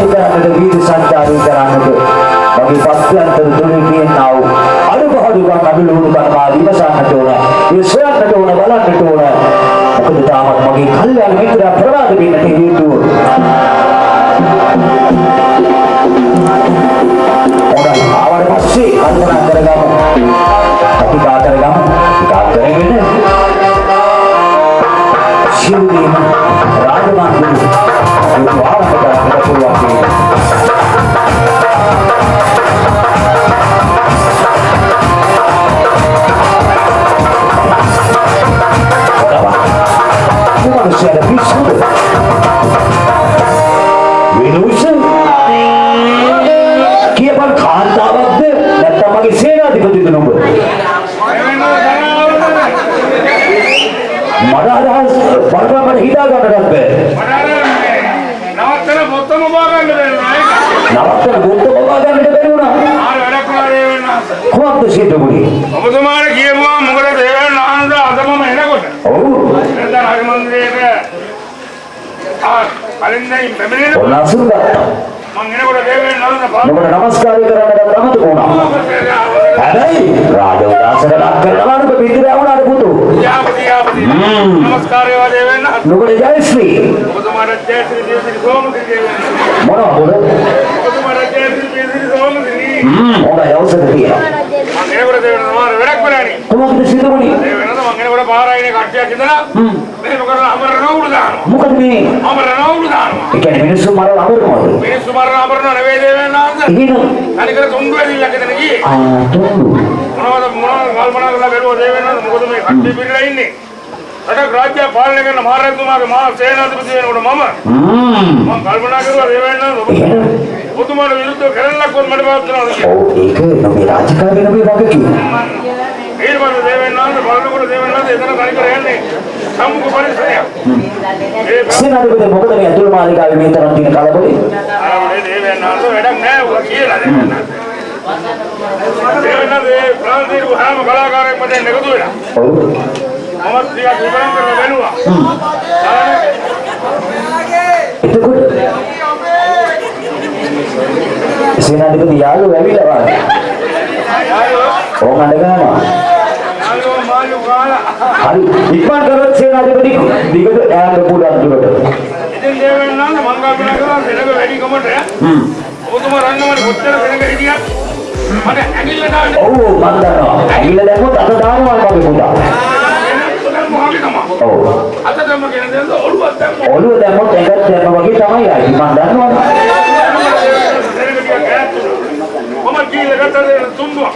වාසය කරන්නට වීදි සංචාරය කරන්නට මගේ පස්්‍යන්තර තුළින් තියෙනා වූ අඩුපාඩුකම් අඩුලුණු කර්මා විමසන්නට ඕන. ඒ සොයන්නට ඕන බලන්නට ඕන. මොකද තාමත් මගේ කල්යාණ මිත්‍රයා ප්‍රමාද වෙන්නට හේතුව හොඳයි. ආවට පස්සේ කල්පනා කරගමු. අපි කා කරගමු. කා කරගෙන සිරුදීම රාජමාර්ගයේ වාහන හිතා ගන්නටත් බෑ. නවත්තන පොත්තම බාගන්න දෙනවා නවත්තන බුද්ධ බබා ගන්නට බැරි වුණා. ආර වැඩක් ඒ වෙනස කොහොමද සිද්ධ වුණේ ඔබතුමාට කියපුවා මොකද දේවයන් ආනන්ද අදමම එනකොට. ඔව්. එතන රාජ මන්දිරේට ආ කලින් දැන් පැමිණෙන ඔන්න අසුන් ගත්තා. මං එනකොට දේවයන් ආනන්ද නමස්කාරය කරන්නට අමතක වුණා හැබැයි රාජ උදාසන ලක් කරනවා නුඹ පිටිරා වුණාට පුතු. යාපති යාපති. නමස්කාරය වා දේවයන් නුඹට ජයශ්‍රී. ඔබතුමාට ජයශ්‍රී දේවශ්‍රී සෝමති දේවයන් මොනවද? ඔබතුමාට ජයශ්‍රී දේවශ්‍රී සෝමති හොඳයි අවසර තියෙනවා මං එනකොට දේවයන් ආනන්ද වැඩක් කරානේ කොහොමද සිද්ධ වුණේ දේවයන් ආනන්ද මං එනකොට පාරායිනේ කට්ටියක් ඉඳලා මේක කරලා අමර නවුළු දානවා මොකද මේ අමර නවුළු දානවා රටක් රාජ්‍ය පාලනය කරන මහරජතුමාගේ මහා සේනාධිපති වෙනකොට මම මම. කල්පනා කරුවා එහෙනම් ඔබතුමාට විරුද්ධව කරන්නක් වත් මට පාත් කරනවා කියලා. ඔව් ඒක නොවේ රාජකාරී නොවේ වගකීම ඊට පස්සේ දේවයන් ආනන්ද බලනකොට දේවයන් ආනන්ද එතන තනිකර යන්නේ සම්මුඛ පරිසරයක් ඒ සේනාධිපති මොකද මේ අතුරු මාලිකාවේ මේ තරම් තියෙන කලබලේ ආරවලේ දේවයන් ආනන්ද වැඩක් නැහැ උග කියලා. දේවයන් ආනන්ද ඒ ප්‍රාන්තීය හැම කලාකාරයෙක්ම දැන් එකතු වෙලා. ඔව් මමත් ටිකක් විවරම් කරලා බැලුවා එතකොට සේනාධිපති යාළුවෝ ඇවිල්ලා වාගේ යාළුවෝ ඕම අඬ ගන්නවා යාළුවෝ මාළු කාලා හරි ඉක්මන් කරොත් සේනාධිපති දිගට ඈත පුළුවන් දුරට ඉතින් දේවයන් ආනන්ද මං කල්පනා කරා සෙනග වැඩි කමට හ්ම් ඔබතුමා රන්නවනේ කොච්චර සෙනග හිටියත් මට ඇඟිල්ල දාන්න ඔව් මන් දන්නවා. ඇඟිල්ල දැම්මොත් අත දානවා මගේ පුතා ඔළුව දැම්මොත් ඇඟත් දැම්ම වගේ තමයි ආයි. මන් දන්නවනේ මම කීල ගත්තද තුන්දුවක්.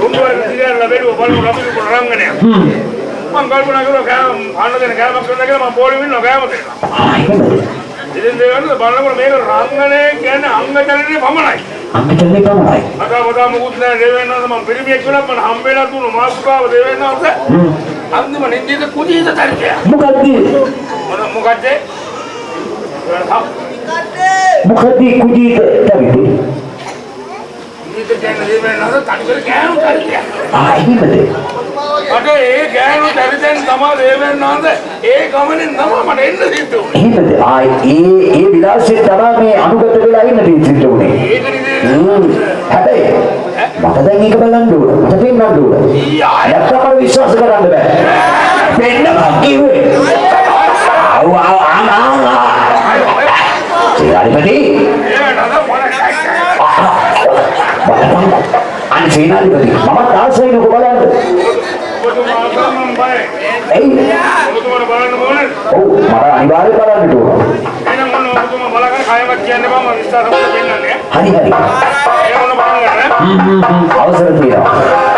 තුන්දුවක් දිගට ලැබෙව බලමු අපි රංගනය. මම කල්පනා කරා කෑම අන්න දෙන කෑමක් කරන්න කියලා මම පොළේ ඉන්නවා කෑම දෙන්න. ඉතින් දේවල් බලනකොට මේක රංගනය කියන්නේ අංගචලනේ පමණයි. අම්මිටල්ලේ පමණයි. අදා වදා මුකුත් නැහැ දේවෙන්නන්ද මම පිරිමියෙක් වෙලා මම හම්බෙලා දුන්නු මාසුකාව දේවෙන්නන්ද හ්ම් අන්තිම නින්දිත කුජීත තරිකය මොකද්ද? මොකද්ද? මොකද්ද කුජීත තවිදි නින්දිත කියන්නේ දේවෙන්නන්ද තනිකර ගෑනු තරිකය ආ එහෙමද? මට ඒ ගෑනු තරිතෙන් තමයි දේවෙන්නන්ද ඒ ගමනෙන් තමයි මට එන්න සිද්ධ වුනේ. එහෙමද? ආ ඒ ඒ විලාසයෙන් තමයි මේ අනුගත වෙලා ඉන්න තීන්දුවට උනේ ඒක නිදේ. හ්ම්. හැබැයි මට දැන් ඒක බලන්න ඕන මට පෙන්වන්න ඕන නැත්තම් මට විශ්වාස කරන්න බෑ පෙන්නපන් කිව්වේ ආව ආව ආ ආ සේනාධිපති බලපන් අන්න සේනාධිපති මමත් ආසයි නෝ බලන්න එයි ඔබතුමාට බලන්න ඕනේ ඔව් මට අනිවාර්යයෙන් බලන්න ඕන එහෙනම් මොන ඔබතුමා බලගෙන කයවත් කියන්න බෑ මම විශ්වාස කරලා පෙන්නන්නේ හරි හරි ඒ මොන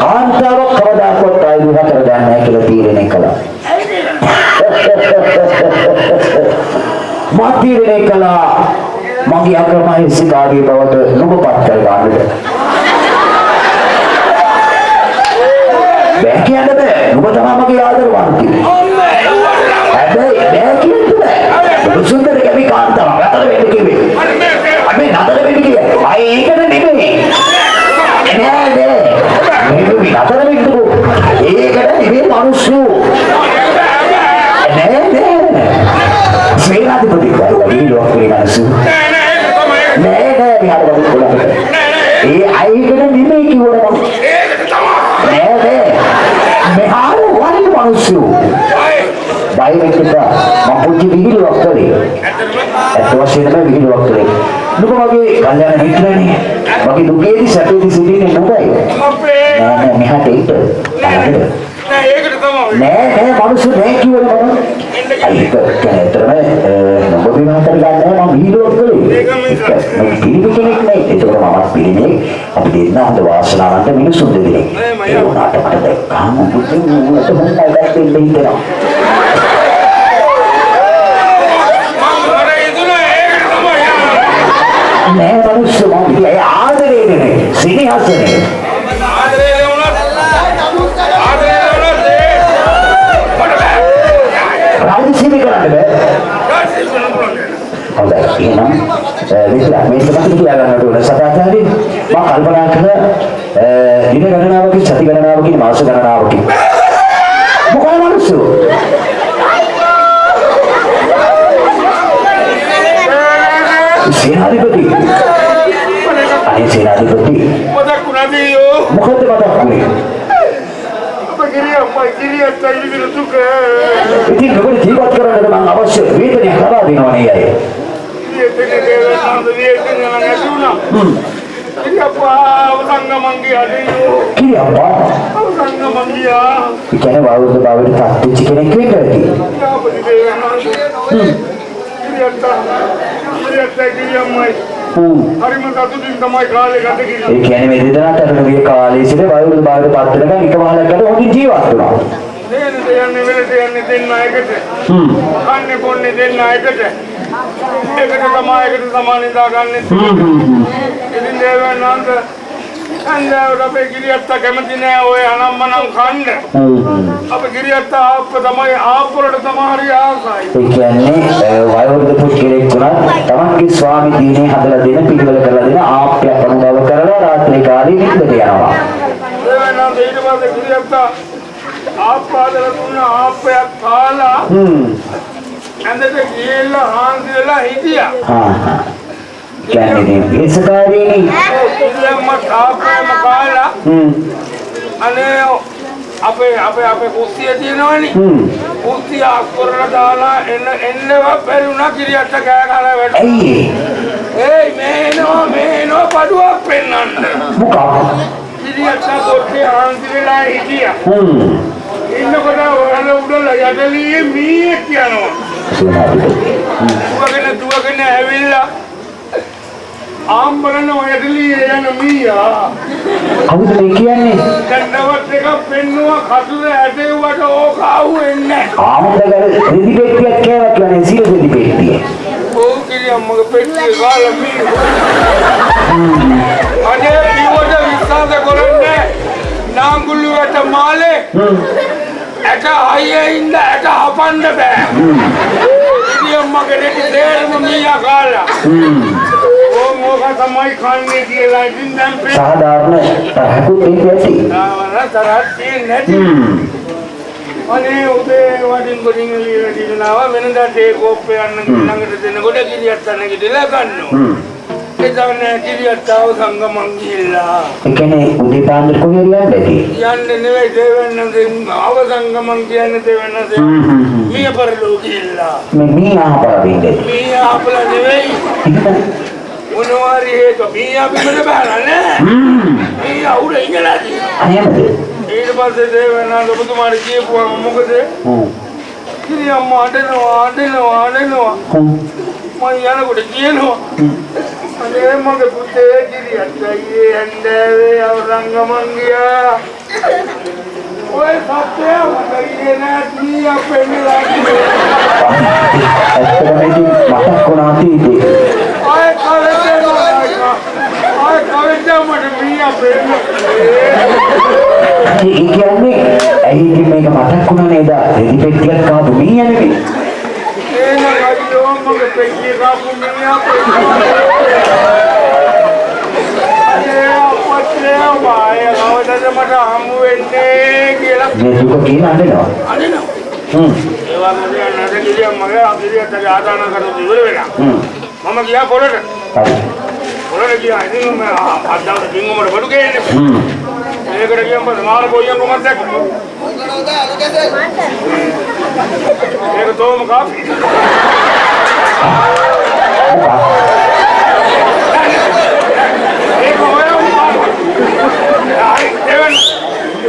කාන්තාවක් කවදාකවත් ආයි විවාහ කරගන්න නැහැ කියලා තීරණය කළා. මා තීරණය කළා මගේ අක්‍රමයි සිතාගේ බවට නුඹපත් කරගන්නට. බෑ කියන්න බෑ. නුඹ තමයි මගේ ආදරවන්ති. හැබැයි බෑ කියන්න බෑ. සුන්දර කැමි කාන්තාවක් අතර වෙන්න කිව්වේ. අපි නතර වෙන්න කිව්වේ. අය ඒකට නෙමෙයි. නෑ නෑ. නෙමෙයි නතර වෙන්නකෝ. ඒකට නෙමෙයි මිනිස්සු. නෑ නෑ. සේනාධිපති කියලා විලෝක මිනිස්සු. නෑ නෑ මෙහාට වගේ කොළකට. ඒ අයකට නෙමෙයි කිව්වොත් නෑ නෑ. මෙහාට වගේ මිනිස්සු. බය එපා. මම පුංචි විහිළුවක් කළේ. ඇත්ත වශයෙන්ම විහිළුවක් කළේ. නුඹ මගේ කල්යාණ මිත්‍රනේ. මගේ දුකේදී සැපේදී සිටින්නේ නුඹයි. නෑ නෑ මෙහාට. බලන්න. නෑ ඒකට තමයි නෑ නෑ මිනිස්සු නෑ කිව්වනේ මම. අයික කැතරම නුඹ විවාහ කරගන්න මම විහිළුවක් කළේ. ඒක මිනිස්සු. මම පිළිපි කෙනෙක් නෑ. ඒකෝර මමත් පිළිමේ අපි දෙන්න හොඳ වාසනාවන්ත මිනිස්සුන් දෙදෙනෙක්. නෑ, මම ඒ වුණාට මට දැක්කාම බුදුන් වහන්සේ මොනවද දැක්කේ හිතෙනවා. මම අර ඉදුණා ඒකට තමයි නෑ මිනිස්සු මම ඒ ආදරේ නෙමෙයි සිනහසනේ. ආදරේ වුණත් ආදරේ වුණත් ඒ මට බෑ රාජසීමි කරන්න බෑ. රාජ්‍ය වෙන පුළුවන් හොඳයි එහෙනම් විස්ලා මේ සමහර කියලා ගන්නට ඕන සදාචාරී මම කල්පනා කළ දින ගණනාවකින් සති ගණනාවකින් මාස ගණනාවකින් මොකද මිනිස්සු සේනාධිපති අනේ සේනාධිපති මතක් වුණාදී යෝ මොකද මතක් දුක ඉතින් ඔබට ජීවත් කරන්නට මම අවශ්‍ය වේදනය ලබා දෙනවා නේ අය ගිරිය තේ දේව නාද විය තේ නම් ඇතුණා ගිරිය අපා අවසංග මංගී අදියෝ කිරි අප්පා අවසංග මංගියා ඒ කියන්නේ වරුද බවට පත්වෙච්ච කෙනෙක් වෙන්න ඇති යාපති දේව නාද ගිරිය තා ගිරිය තේ ගිරිය අම්මයි හ්ම් හරිම සතුටින් තමයි කාලේ ගත ඒ කිරිය කියන්නේ මේ දෙදෙනාට අරමුණේ කාලයේ සිට වයෝවෘද්ධ භාවයට පත් වෙනකන් එක වහලකට හොඳින් ජීවත් වුණා. දේන දෙයන්නේ වෙලට යන්නේ දෙන්න එකට හ්ම්. කන්නේ බොන්නේ දෙන්න එකට එකට තමයි එකට සමාන ඉඳා ගන්න හ්ම් හ්ම් හ්ම්. ඉතින් දේවයන්ාන්ත හන්දෑවට අපේ ගිරියත්ත කැමති නෑ ඔය අනම්මනම් කන්න. අපේ ගිරියත්ත ආප්ප තමයි ආප්පවලට තමයි ආසයි. ඒ කියන්නේ වයෝවෘද්ධ පුද්ගලෙක් වුණත් තමන්ගේ ස්වාමි දිනේ හදලා දෙන පිළිවෙල කරලා දෙන ආප්පයක් අනුභව කරලා රාත්‍රී කාලේ නිින්දට යනවා. දේවනාන්ද ඊට පස්සේ ගිරියත්ත ආප්පාදලා දුන්න ආප්පයක් කාලා. ඇඳට ගිහිල්ලා හාන්සි වෙලා හිටියා. හා හා. කියන්නේ ඒසකාරීනි. ඉතින්ම ආප්පයම කාලා හ්ම්. අනේ අපේ අපේ අපේ කුස්සිය තියෙනවනේ. හ්ම්. කුස්සිය අස්කොරලා දාලා එන්න එන්නව බැරිුණා ගිරියත්ත කෑ ගහලා වැටුණා. ඇයි ඒයි මේනෝ මේනෝ පඩුවක් පෙන්වන්න. මොකක්? ගිරියත්ත කොට්ටේ හාන්සි වෙලා හිටියා. හ්ම්. ඉන්නකොට වල උඩල යටලියේ මීයක් යනවා. දුවගෙන දුවගෙන ඇවිල්ලා ආම්බරන යටලියේ යන මීයා කවුද මේ කියන්නේ? දැන්නවත් එකක් පෙන්නුවා කටුල ඇටෙව්වට ඕක ආවෙන්නේ. ආමුදගල රෙදි පෙට්ටියක් කියලා කියන්නේ සිය රෙදි පෙට්ටිය. ඕ කිරිය අම්මගේ පෙට්ටියේ ගාලා මී. අනේ කිව්වට විශ්වාස කරන්නේ නාංගුල්ලු වැට මාලේ. ඇට අයියේ ඉන්න ඇට හපන්න බෑ. අම්මගේ දෙටි තේරෙම මීයා ගාලා. හ්ම්. ඕ මොක තමයි කන්නේ කියලා ඉතින් දැන්. සාධාරණ තරහකුත් ඒක ඇති. තරහක් තියෙන්නේ නැති. අනේ උදේ වඩින් ගොඩින් එළියට දිනනවා වෙනදා තේ කෝප්පේ යන්න ළඟට දෙනකොට කිරියත් අන්න කිදලා ගන්නවා. එතන කිරියත් ආව සංගමන් ගිහිල්ලා. ඒ කියන්නේ උදේ පාන්දර කොහේ යන්නද? යන්නේ නෙවෙයි දෙවන්න ආව සංගමන් කියන්නේ දෙවන්න. මිය පරලෝ ගිහිල්ලා. මේ මී ආපරදින්නේ. මිය අපල නෙවෙයි මොනවාරි හේතු මිය අපිට බහලා නෑ. මිය අවුල ඉඳලා තියෙනවා. අනේමද? ඊට පස්සේ දෙවන්න ඔබතුමාට කියපුවම මොකද? හ්ම්. කිරිය අම්මා අඬනවා අඬනවා අඬනවා. හ්ම්. මම යනකොට කියනවා අනේ මගේ පුතේ කිරියත් අයියේ ඇන්දෑවේ අවරංගමන් ගියා ඔය සත්‍යය මට ඉන්නේ නැති අපෙන්නලා ඇත්තටම ඉතින් මතක් වුණා අතීතේ. ආය කවෙට ආය කවෙට මට මී අපෙන්න ඒ කියන්නේ ඇයි ඉතින් මේක මතක් වුණා නේද? රෙදි පෙට්ටියක් කාපු මී යන්නේ. එන ගියෝ මගේ පෙට්ටිය කාපු මී අපෙන්න අනේ අපත්‍රේ මාය කවදද මට හමු වෙන්නේ කියලා මේ දුක කියන අඬනවා. අනිනවා හ්ම්. ඒ වගේ නැද කිරියම් මගේ අපිරියට ආදාන කරලා ඉවර වෙලා හ්ම්. මම ගියා පොළට හරි. පොළට ගියා ඉතින් මම අද්දාට බින්ගමට බඩු ගේන්නේ හ්ම්. ඒකට ගියම් පස්සේ මාර බොයියන් කොමත් දැක්ක ඒක තෝම කාපි ඒක හොයමු හරි දෙවන්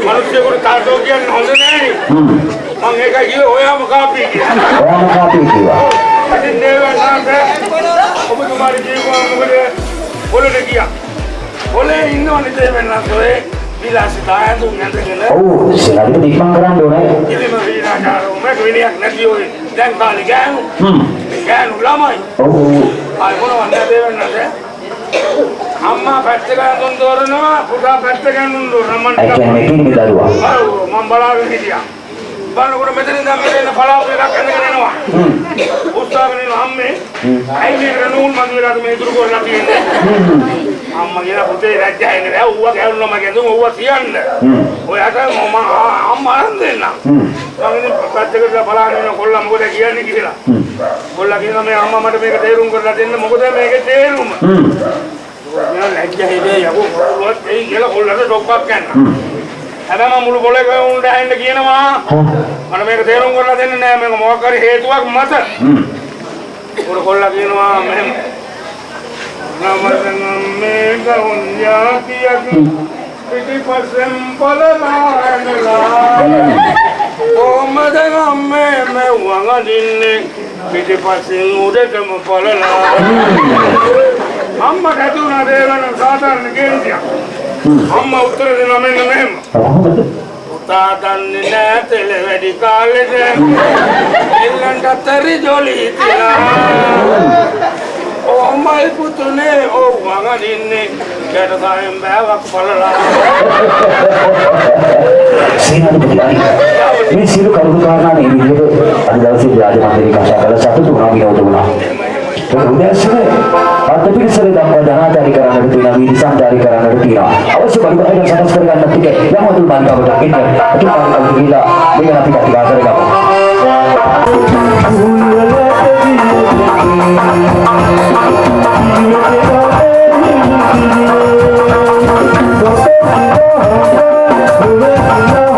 මිනිස්සුන්ට කාටෝ කියන්නේ හොඳ නෑනේ. මම ඒක ගියේ හොයමු කාපි කියලා ඔයාම කාපේ කිව්වා. ඉතින් නැන්ද ඔබතුමාට කියපුවා මොකද පොළට ගියා පොළේ ඉන්නවනේ දෙවන් ඇඳගෙන ඔව් සෙනඟට දීපම් කරන්න ඕනේ. ඉතින් මම විනාශාරෝ මට විනයක් නැති ඔය දැන් කාලේ ගෑනු හ්ම්. ගෑනු ළමයි ඔව්. ආයි මොනවද දෙවන් නැන්ද අම්මා පැත්තකට දුන් දොරනවා පුතා පැත්තකට දුන් දොරනවා ඒ කියන්නේ කිරි දරුවා. ඔව් මම බලාගෙන හිටියා බලනකොට මෙතන ඉඳන් මෙතන පලාප් එකක් ඇඳගෙන එනවා හ්ම්. උත්සාහගෙන ඉන්න අම්මේ හ්ම්. ඇයි මේක නූල් මන් වෙලාද මේ දුරු කරලා තියෙන්නේ හ්ම්. අම්මා කියලා පුතේ රැජ්ජාගෙන නෑ ඌව කැවුනම ගෙදුම ඌව තියන්න හ්ම්. ඔයාට මම අම්මා අරන් දෙන්න. මම ඉතින් පැත්තකට බලාගෙන ඉන්න කොල්ලා මොකද කියන්නේ කියලා. කොල්ලා කියනවා මේ අම්මා මට මේක තේරුම් කරලා දෙන්න මොකද මේකේ තේරුම. මම ලැජ්ජා හිතේ යකෝ ඌවත් එයි කියලා කොල්ලට ඩොක්කක් ගන්න. හැබැයි මම මුළු පොලේ උන්ට ඇහෙන්න කියනවා. මට මේක තේරුම් කරලා දෙන්න නෑ මේක මොකක් හරි හේතුවක් මත. උඩ කොල්ලා කියනවා මෙහෙම නමතනම් මේක උන්යාතියකි පිටිපස්සෙන් බලලා ඇනලා කොහමද අම්මේ මෙව්වන් අදින්නේ පිටිපස්සෙන් උඩටම බලලා අම්මා කතුනා දේවන සාධාරණ කේන්තියක් අම්මා උත්තර දෙනවා මෙන්න මෙහෙම කොහොමද? පුතා දන්නේ නෑ තෙල වැඩි කාලෙට එල්ලන්ට අතරි ජොලි තියලා ඔහොමයි පුතුනේ ඔව් මම දින්නේ ගැටසායෙන් බෑවක් බලලා සේනාධිපතිතුමනි මේ සියලු කරුණු කාරණා මේ විදිහට අද දවසේ ව්‍යාජ මන්දිරේ කතා කරලා සතුටු වුණා විනෝද වුණා. ඒක උදෑසන අත්පිරිසර දක්වා ධනාධාරී කරන්නට තියෙනවා විනිසංධාරී කරන්නට තියෙනවා. අවශ්‍ය පරිබාහිර සකස් කර ගන්නත් ටික යමතුල් මාර්ගවට එන්න අතුපාරකට ගිහිලා මේක අපි කතා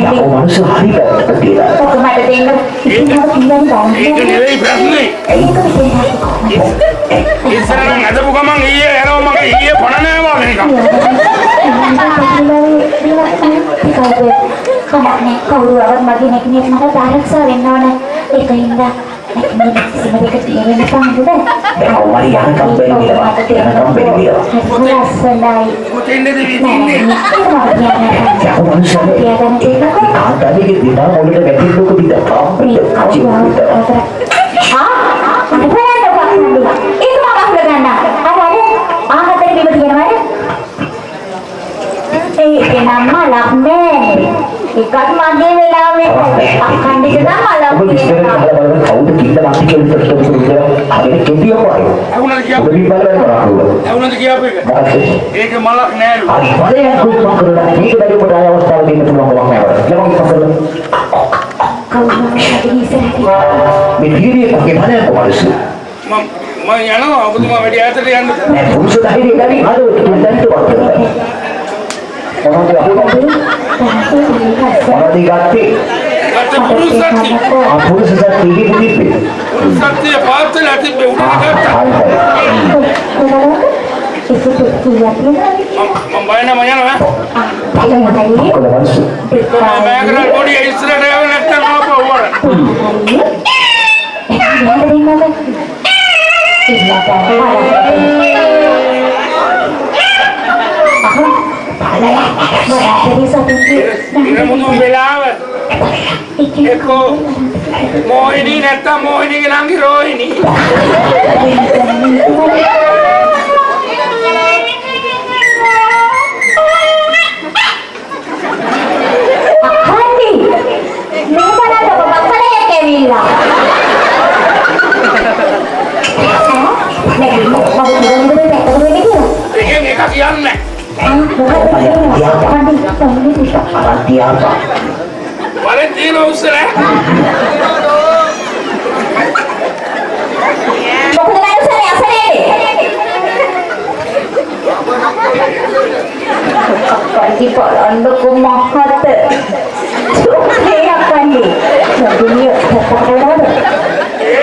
කරගමු. මනුස්ස හරි පැත්තට කියලා. ඔක මට දෙන්න. ඉතින් මම කියන්නේ බං. ඒක නෙවෙයි ප්‍රශ්නේ. ඒක විශ්වාස ඉස්සරහින් අදපු ගමන් ඊයේ යනවා මගේ ඊයේ පණ නෑවා මේක. කමක්නේ කවුරුවවත් මගේ නැකිනෙක් මට ආරක්ෂා වෙන්න ඕන ඒකින්ද මේක තියෙන පාන්දුද? දැන් කොහොමද යනකම් බැරි කියලා. යනකම් බැරි කියලා. ලස්සනයි. කොතෙන්ද නෑ දිවිදින්නේ මේක යකෝ මනුස්සයනේ. තියාගන්න තියෙනකෝ. ආතල්ගේ දිනා මොලට වැටිල්ලක විතර කාප්පෙට කචි විතර. ආ අර බලන්න බලන්න. ඒක මම අහලා ගන්න. අර අර ආහතේ බිම තියෙනවද? ඒක නම් මලක් නෑනේ. එකක් මගේ වෙලාවේ අක්කණ්ඩික නම්. කහලා බලන්න කවුද කිල්ල මාති කියලා ප්‍රශ්න විසඳලා හරියට කෙටියම වගේ. ඇහුණද කියපු කරන්නේ. ඇහුණද කියපු එක? ඒක මලක් නෑලු හරි බලයක් මම කරලා මේක බැරි කොට ආය අවස්ථාව දෙන්න පුළුවන් කමක් නැහැ. ළමයි ඉස්සරහට මේ පිළිවියකගේ මනස කොහොමද? මම මම යනවා ඔබතුමා වැඩි ඈතට යන්න නෑ පුරුෂ ධෛර්යය ගනි අද තුන්දන්ට වත්. මොනවද අපුණේ? මොනවද ගත්තේ? ගත්ත පුරුෂ සත්‍ය ආ පුරුෂ සත්‍යයේ පිළිපේ. පුරුෂ සත්‍ය පාත්තල තිබ්බේ උඩට ගත්තා හරි මම මම බය නැහැ මම යනවා හරි. කොහොමද? මම මෑකරල් පොඩි ඉස්සරහට යව නැත්නම් ආපහු වර ඉන්න මුතු වෙලාව. එක්කෝ මොහිනී නැත්තම් මොහිනීගේ ළඟි රෝහිණී එකෙන් එක කියන්නේ අරන් තියාපා. වලෙන් තියෙන උස්සල Andoko mahata. Ini apa nih? Dunia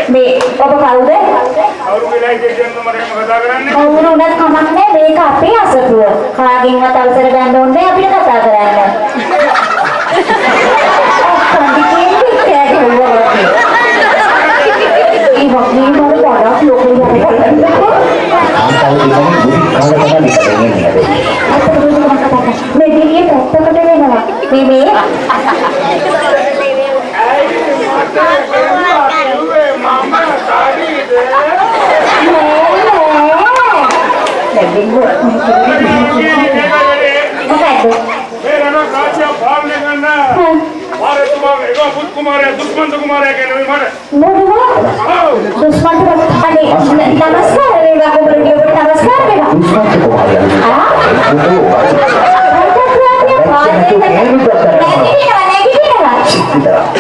මේ ඔබ කවුද? අවුරු වෙලා ඉඳන් මට එහෙම කතා කරන්නේ කවුරු වුණත් කමක් නැහැ මේක අපේ අසතුව. කාගෙන්වත් අවසර ගන්න ඕනේ නැහැ අපිට කතා කරන්න. ඔක්කොම කියන්නේ කෑගහුවා වගේ. ඒ වගේ මම ගොඩක් ලොකු යන්න කාන්තාව දිගට බුදි කාලේ තමයි ඉන්නේ. මේ දිගේ පැත්තකට වෙනවා. මේ මේ කිව්වේ මම කාඩීද මොකද්ද? මේ රණ කාශ්‍ය පාලනය කරන වාරතුමා ඒක පුත් කුමාරයා දුෂ්මන්ත කුමාරයා කියන්නේ මට මොනවා? ඔව් දුෂ්මන්ත අනේ නමස්කාර වේවා ඔබට නමස්කාර වේවා. දුෂ්මන්ත කුමාරයා. ආ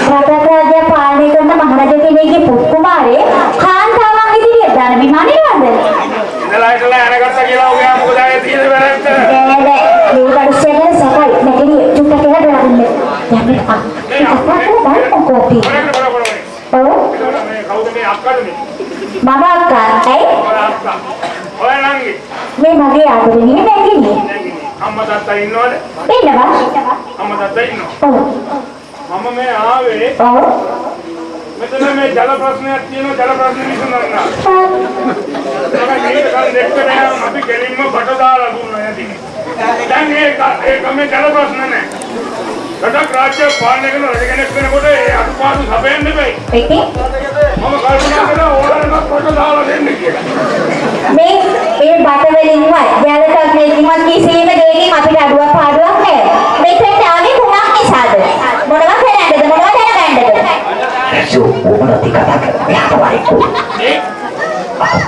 රටාග්‍රාජ්‍ය පාලනය කරන මහරජ කෙනෙක්ගේ පුත් කුමාරේ කාන්තාවන් ඉදිරියට දාන විමානයවද? ඉඳලා ඉඳලා අරගත්ත කියලා ඔයා මොකද ආයේ තියෙන වැරද්ද නෑ නෑ මේ කඩස්සගෙන සකයි නැගිලි චුට්ටක් කියලා දාන්න. යන්න ආ. අප්පා බලන්න කෝපි. බරකට බර බර ඔව් මේ කවුද මේ අක්කද මේ මම අක්කා ඇයි ඔය අක්කා ඔය නංගි මේ මගේ ආදරණීය නැගිලි. නැගිනේ අම්මා තාත්තා ඉන්නවද ඉන්නවා. අම්මා තාත්තා ඉන්නවා ඔව් මම මේ ආවේ ඔව් මෙතන මේ ජල ප්‍රශ්නයක් තියෙනවා ජල ප්‍රශ්න විසඳන්න. මම මේක කල් දෙකට යන අපි ගෙලින්ම බට දාලා දුන්නා යටි. දැන් ඒක ඒක මේ ජල ප්‍රශ්න නැහැ රටක් රාජ්‍ය පාලනය කරන රජ කෙනෙක් වෙනකොට ඒ අනුපාඩු සපයන්න බෑ. මම කල්පනා කරා ඕනෑමක් කොට දාලා දෙන්න කියලා. මේ මේ බට වලින්වත් ජලකක් වලින්වත් කිසිම දෙයකින් අපිට අඩුවක් පාඩුවක් නැහැ. මෙතෙන්ට ආවේ කුමක් නිසාද? මොනවා කරන්නද? මොනවා දැනගන්නද? සෝ මොනවද කතා කරන්නේ? යාවයිකෝ. ඒ අපන් කිංගල් මාත් නම ගන්න කොහොමද වරන්නේ? වරද උඩ පිටපොඩ තියනවාද කියන ඉස්සරහ. දක්වන්නේ. නංගි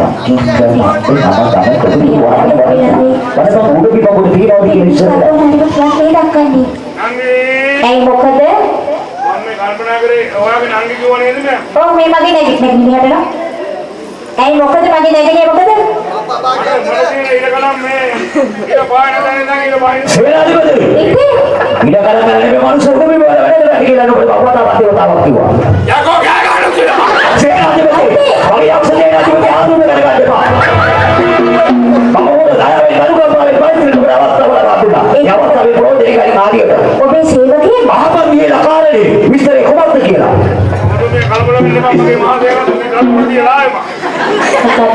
ඇයි මොකද? මම මේ කල්පනා කරේ ඔයාගේ නංගි කිව්ව නේද මම? ඔව් මේ මගේ නැගි නැගිලි හදලා. ඇයි මොකද මගේ නැගිලි මොකද? මට මට තියෙන ඉර කලම් මේ ඉර පායන දැන දැන් ඉර පායන. සේනාධිපති. ඉතින් ඉඩ කරගෙන මේ මනුස්සය උඩ පිට වැඩ කරලා කියලා නෝ බවතා වාක්‍යවතාවක් කිව්වා. යකෝ ගෑ ගන්න කියලා. සේනාධිපති. වගේ යක්ෂ සේනාධිපති ආදුම කරගන්න එපා. මම ඕන දායවෙන් කරුණාකාරී පරිසරයට අවස්ථාව ලබා දුන්නා. ඒ අවස්ථාවේ ප්‍රෝජනකාරී කාර්යයට. ඔබේ සේවකයෙක් මහපන්ගේ ලකාරනේ විස්තරේ කොහොමද කියලා. මේ කලබල වෙන්න එපා මගේ මහා සේනාධිපති ගලවුල තියලා ආවේ මම.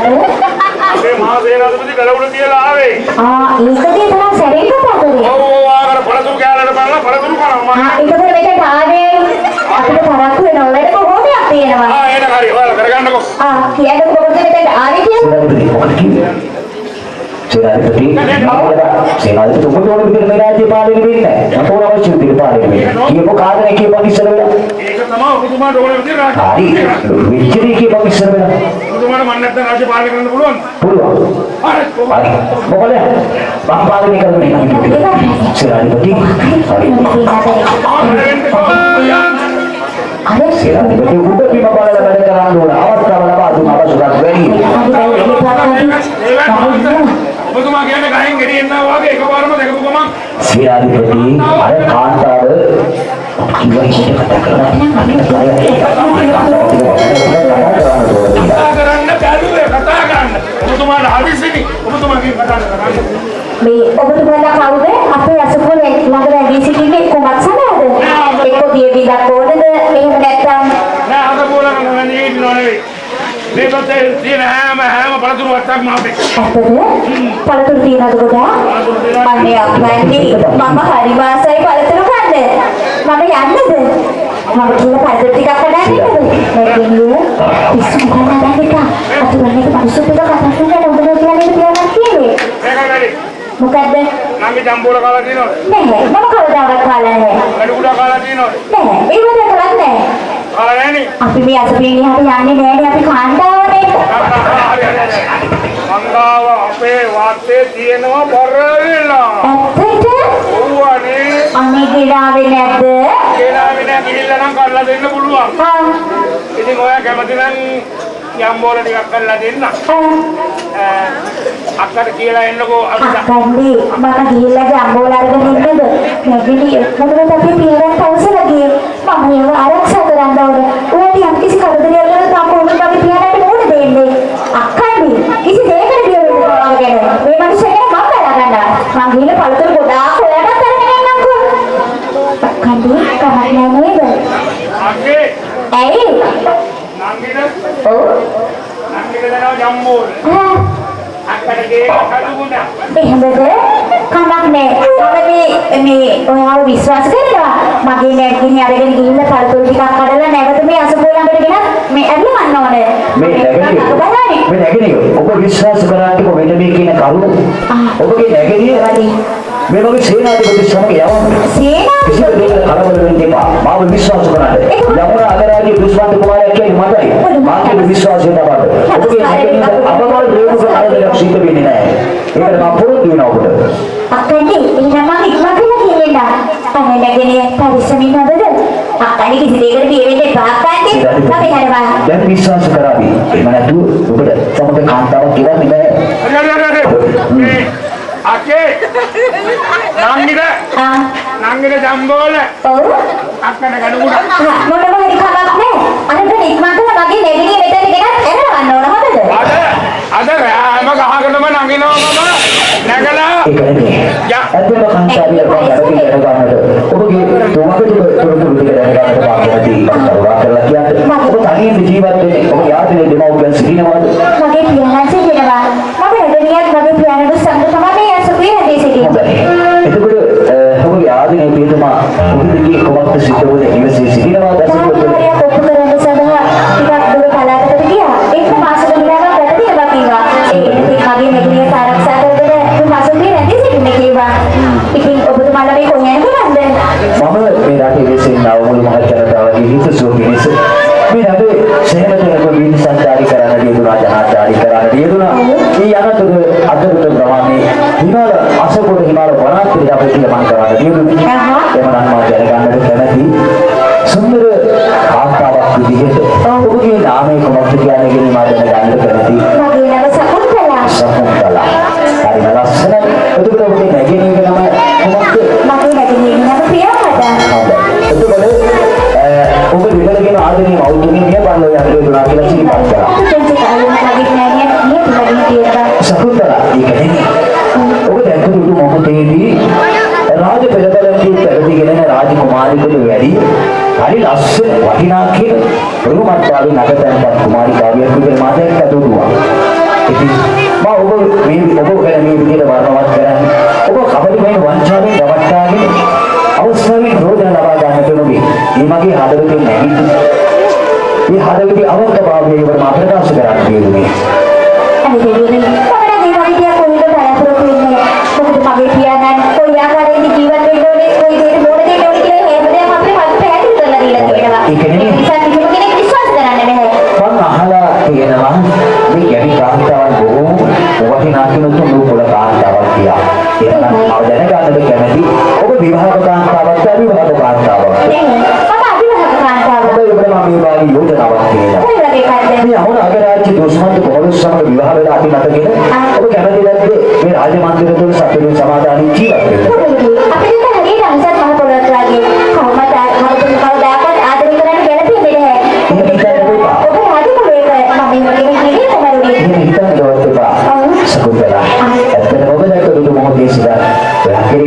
මොකද මගේ මහා සේනාධිපති ගලවුල තියලා ආවේ. ආ ඒකදී තමයි මෙතන ආවේ අපිට තරක් වෙනවා වැඩ කොහොමයක් තියෙනවා ආ එන හරි ඔයාලා කරගන්නකෝ. ආ කියන්න කොහොමද මෙතන ආවේ? සේනාධිපති සේනාධිපති ඔබට ඕන විදිහට මේ රාජ්‍ය පාලනය වෙන්නේ. මට ඕන අවශ්‍ය විදිහට පාලනය වෙන්න. කියපු කාරණේ කියපන් ඉස්සර වෙලා. ඒක තමයි ඔබතුමාට ඕන විදිහට හරි. රාජ්‍ය. විචිරී කියපන් ඉස්සර වෙලා. ඔබතුමාට මන් නැත්නම් රාජ්‍ය පාලනය කරන්න පුළුවන්. පුළුවන්. හරි. හරි. මොකද මම පාලනය කරන්නේ සේනාධිපති. හරි. අර සේනාධිපති උඩ බිම බලලා වැඩ කරන්න ඕන. අවස්ථාව ලබා දුන්න අවශ්‍යතාවක් වැඩි. ඔබතුමා කියන්නේ ගහෙන් ගෙඩියෙන්නා වගේ එකපාරම දැකපු ගමන් සේනාධිපති අර කාන්තාව කිව්වා ඉතින් කතා කරලා කතා කරන්න බැලුවේ කතා කරන්න. ඔබතුමාට හදිසිනි. ඔබතුමාගේ කතා කරන්න. මේ ඔබතුමාලා කවුද අපේ අසපුර ළඟ රැඳී සිටින්නේ කුමක් සඳහාද එක්ක දිය බිඳක් ඕනද එහෙම නැත්නම්? නෑ අද බෝලන නෙවෙයි ඉන්නව නෙවෙයි. මේ පොතේ තියෙන හැම හැම පළතුරු වත්තක්ම අපේ. ඇත්තද? පළතුරු තියනද ගොඩා අනේ අප්පන්ටි මම හරි වාසයි පළතුරු කන්න මම යන්නද? මම කියලා පළතුරු ටිකක් කඩන්නද නැගින්නේ පිස්සු මොකක්ද නැගිටා අතුරන්නේ මිනිස්සු ටික කතා ඔබ කියන්නේ කියලා කියන්නේ? මේක වැඩි. මොකද්ද නංගි ජම්බෝල කාලා තියෙනවද? නැහැ මම කවදාවත් කාලා නැහැ වැඩි කුඩා කාලා තියෙනවද? නැහැ ඒව දැකලා නැහැ කාලා නැහනේ. අපි මේ අසපින් එහාට යන්නේ නෑනේ අපි කාන්තාවනේ. මංගාව අපේ වාතේ තියෙනවා බර වෙලා. ඇත්තට ඔව්වනේ. අනේ ගිරාවේ නැද්ද කියලා විනා ගිහිල්ලා නම් කරලා දෙන්න පුළුවන්. ආ ඉතින් ඔයා කැමති නම් යම්බෝල ටිකක් කරලා දෙන්න. අක්කට කියලා එන්නකෝ අපිට. අක්කන්ඩි මම ගිහිල්ලා ජම්බෝල අරගෙන ඉන්නද? නැගිලි මොකද අපි පියරන් තවසලා ගියේ. මම ඒව ආරක්ෂා කරන්න ඕනේ. ඔයාට යම් කිසි කරදරයක් තාම කොහොමද අපි පියරන්ට මොකද දෙන්නේ? අක්කන්ඩි කිසි දෙයකට වෙන්න පුළුවන් ගැන. මේ මිනිස්සුන්ට මම බලා ගන්නවා මං ගිහිල්ලා පළතුරු ගොඩාක් අක්කේ. ඇයි නංගිට ඔව් අක්කට ගේ කඩුගුණා. එහෙමද? කමක් නෑ මම මේ මේ ඔයාව විශ්වාස කරනවා? මගේ නැගිනි අරගෙන ගිහිල්ලා පළතුරු ටිකක් කඩලා නැවත මේ අසපෝලඟට ගෙනත් මේ ඇල්ල ගන්න ඕනේ. මේ බලන්න. මේ නැගෙනිය ඔබ විශ්වාස කරාට මෙන්න මේ කියන කරුණ? ඔබගේ නැගෙනිය මේ වගේ සේනාධිපති සමග යවන්න කලබල වෙන්න එපා. මාව විශ්වාස කරන්න. යමුන අගරාජ්‍ය දුෂ්මන්ත කුමාරයා කියන්නේ මටයි. මාගේ විශ්වාසය තමයි. ඔබගේ අපමණ ප්‍රේමක කරදරයක් සිද්ධ වෙන්නේ නැහැ. ඒකට මම පොරොත්තු වෙනවා ඔබට. අක්කන්ටි එහෙනම් මම ඉක්මන් කරලා කියන්න අනේ නැගිනේ පරිස්සමින් හොඳද අක්කන්ටි කිසි දෙයකට බිය වෙන්න එපා අක්කන්ටි අපි හරවා දැන් විශ්වාස කරાવી. එහෙම නැතුව ඔබට සමග කාන්තාවක් කියන්නේ නැහැ. හරි හරි හරි. මේ අක්කේ නංගිට ආ නංගිට ජම්බෝල ඔව් අක්කට කඩුගුණා. මොනම හරි කමක් නෑ අරගෙන ඉක්මන් කරලා මගේ නැගිනේ මෙතන ගෙනත් එරවන්න ඕන හොඳද අද අද රෑම ගහකටම නගිනවා මම නැගලා ඒක නෙමෙයි. ඇත්තම කාන්තාවිය ගැන ගන්නට ඔබගේ තුමකට තොරතුරු ටික දැනගන්නට පාපවදී කරුණා කරලා කියන්න. ඔබ තනියෙන් ජීවත් වෙන්නේ ඔබ යාත්‍රේ දෙමව්පියන් සිටිනවද? මගේ පියාණන් සිටිනවා. මම රජනියත් මගේ පියාණන් පියතුමා ඔබගේ කොමක්ද සිද්ධ වුනේ ඉවසී සිටිනවද අසුපුවද? තාමහාරියක් ඔප්පු කරන්න සඳහා ටිකක් දුර පළාතකට ගියා. ඒක මාස ගණනක් වැඩ තියලා කිව්වා. ඒ ඉතින් මගේ මෙගිනිය ආරක්ෂා කරගෙන මේ අසුපේ හැදී සිටින්න කිව්වා. ඉතින් ඔබතුමාලා මේ කොහෙන් කරන්නේ? මම මේ රටේ වෙසෙනා මුළු මහත් ජනතාවගේ හිතසුව පිණිස මේ රටේ සේනතනක විනි සංචාරී කරන්න යෙදුනා ජනාචාරී කරන්න යෙදුනා. මේ අනතුරු අදරුත ප්‍රමාණය හිමාල අසපුර හිමාල වනාන්තරය අපේ පිළිමන් කරන්න යෙදුනේ. නාමය කොහොමද කියන්නේ කියන මා දැනගන්නට කැමැති. මගේ නම සකුන්තලා. සකුන්තලා. හරිම ලස්සනයි. එතකොට ඔබගේ නැගෙනීගේ නම කොහොමද? මගේ නැගිනියගේ නම ප්‍රියවදා. එතකොට ඔබ විතරගෙන ආදරේ මවුතුමිය මිය බල්ලෝ යන්නේ දුනා කියලා සිහිපත් කරා. පෙළපැළකින් පැවතිගෙන රාජකුමාරිකට වැඩි හරි ලස්සන වටිනා කියන ප්‍රමුඛත්වයෙන් නගතන්පත් කුමාරිකාවියක් විදිහට මාතයක් ඇතුළුවා. ඉතින් මම ඔබ මේ ඔබ ගැන මේ විදිහට වර්ණවත් කරන්නේ ඔබ කපටිමය වංචාවෙන් රවට්ටාගෙන අවස්ථාවෙන් රෝදන ලබා ගන්නට නොවේ. මේ මගේ හදවතින් නැගිටින මේ හදවතේ අවංකභාවය ඉවර මා ප්‍රකාශ කරන්න කියුනේ. අනේ දෙවියනේ මම නම් මේ වගේ දෙයක් කොහෙද බලාපොරොත්තු වෙන්නේ මොකද මගේ පියාණන් කොයි ආකාරයෙන්ද ජීවත් වෙන්න ඕනේ කොයි දෙයට මොන දෙයට ඕනේ කියලා හැමදේම අපේ මත පැහැදිලි කරලා දීලා තියෙනවා ඒක නෙමෙයි. නිසා කිසිම කෙනෙක් විශ්වාස කරන්න බෑ මම අහලා තියෙනවා මේ ගැටි කාන්තාවන් බොහෝ වටිනා කෙනෙකු නූපුල කාන්තාවක් කියලා. ඒක නම් මම දැනගන්නට කැමැති ඔබ විවාහක කාන්තාවක් අවිවාහක කාන්තාවක්. නේ මම අභිවාහක කාන්තාවක් ඔබ ඉබ්‍රහීම මේ වාගේ යෝජනාවක් කියලා. කොයි වගේ කාර්යද මේ අහුන අගරාජ්‍ය දුෂ්මන්ත කොහොමද සමග විවාහ වෙලා අපි මතකෙන ඔබ කැමති නැද්ද මේ රාජ මන්දිර තුල සතුටින් සමාදානින් ජීවත් වෙන්න?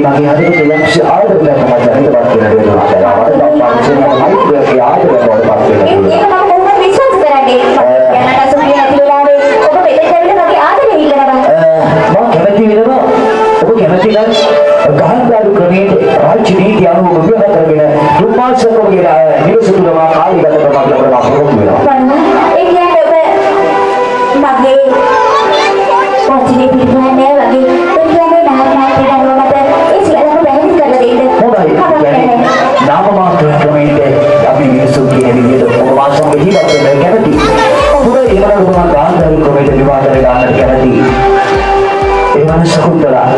ඔයාගේ මගේ හදවත ලක්ෂ්‍ය ආදරයක් මම දැනටවත් වෙනවා. මට දක්වා මෛත්‍රියේ ආදරය බවට පත් ඒක වෙනවා. මම කොහොමද විශ්වාස කරන්නේ යනට අසුබිය නැති වෙලාවේ ඔබ මෙතෙන් ඇවිල්ලා මගේ ආදරය ඉල්ලනවා මම කැමති වෙනවා ඔබ කැමති නම් ගහන්දාරු ක්‍රමයේ රාජ්‍ය නීති අනුව විවාහ කරගෙන දුම්මාසකෝගේ නිවස තුල මා කාලය ගත කරනවා කියලා මම පොරොත්තු වෙනවා. වන්න ඒ කියන්නේ ඔබ මගේ පොඩි පිළිගන්නේ විදිහට ඔබ වාසම ජීවත් වෙන්න කැමති. හොඳයි ඒකට ඔබ මම ගහන්දාරු ක්‍රමයේ විවාහ කරගන්න කැමති. ඒ වන සකුන්තලා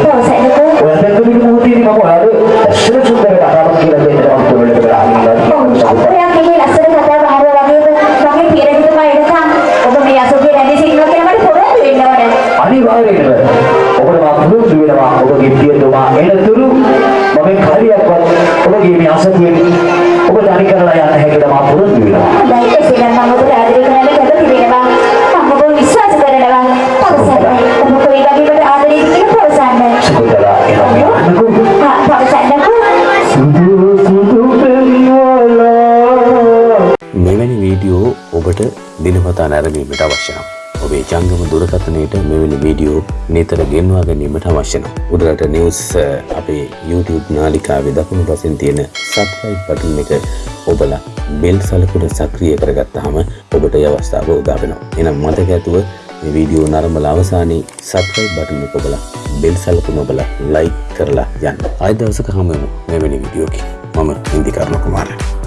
දිනපතා නැරඹීමට අවශ්‍ය නම් ඔබේ ජංගම දුරකථනයට මෙවැනි වීඩියෝ නිතර ගෙන්වා ගැනීමට අවශ්‍ය නම් උඩරට නිවස් අ, අපේ YouTube නාලිකාවේ දකුණු පසින් තියෙන සබ්ස්ක්‍රයිබ් බටන් එක ඔබලා බෙල් සලකුණ සක්‍රිය කරගත්තාම ඔබට ඒ අවස්ථාව උදා වෙනවා. එහෙනම් මතක ඇතුව මේ වීඩියෝ නරඹලා අවසානයේ සබ්ස්ක්‍රයිබ් බටන් එක ඔබලා බෙල් සලකුණ ඔබලා ලයික් කරලා යන්න. ආයෙ දවසක හමු වෙමු මෙවැනි වීඩියෝකින්. මම ඉන්දිකර්ණ කුමාරයා